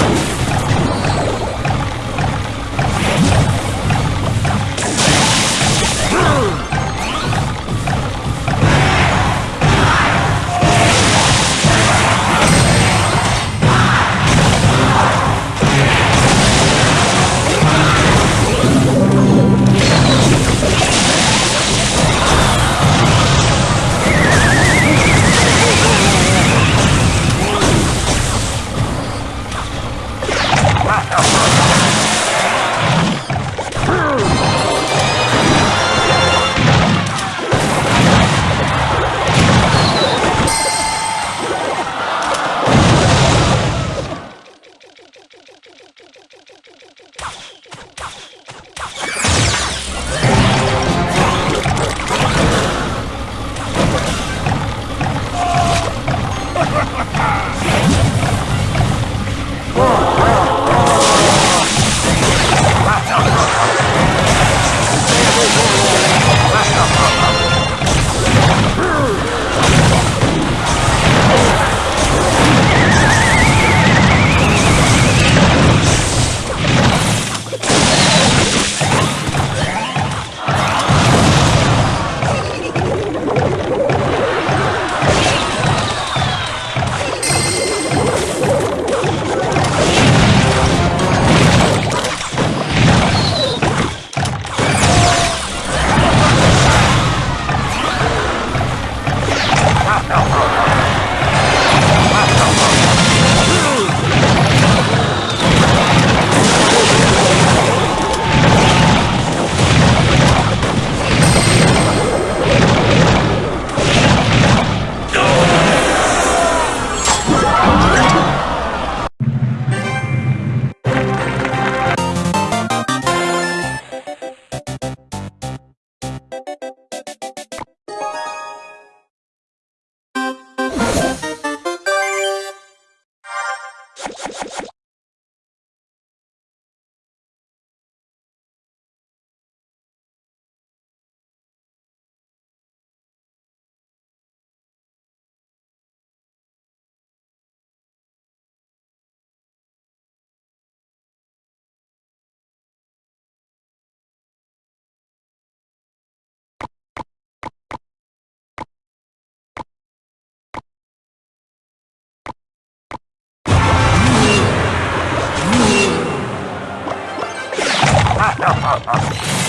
Whoa! ha ha ha